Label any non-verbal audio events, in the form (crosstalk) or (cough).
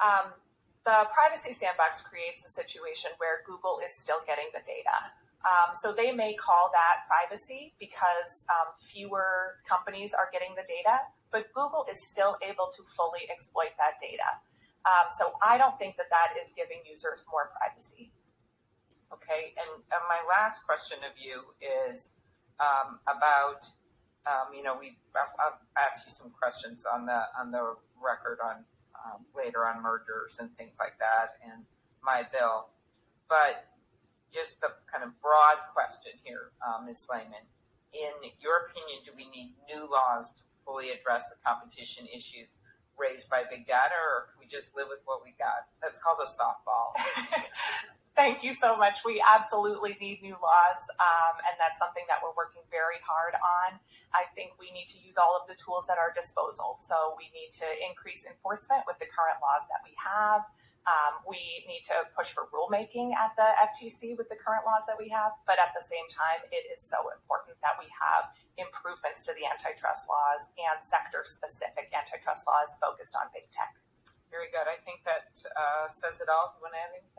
Um, the privacy sandbox creates a situation where Google is still getting the data. Um, so they may call that privacy because um, fewer companies are getting the data, but Google is still able to fully exploit that data. Um, so I don't think that that is giving users more privacy. Okay, and, and my last question of you is um, about, um, you know, we I'll, I'll ask you some questions on the on the record on um, later on mergers and things like that and my bill, but just the kind of broad question here, um, Ms. Slaiman. In your opinion, do we need new laws to fully address the competition issues raised by big data, or can we just live with what we got? That's called a softball. (laughs) Thank you so much. We absolutely need new laws, um, and that's something that we're working very hard on. I think we need to use all of the tools at our disposal. So we need to increase enforcement with the current laws that we have. Um, we need to push for rulemaking at the FTC with the current laws that we have. But at the same time, it is so important that we have improvements to the antitrust laws and sector specific antitrust laws focused on big tech. Very good. I think that uh, says it all. You want to add anything?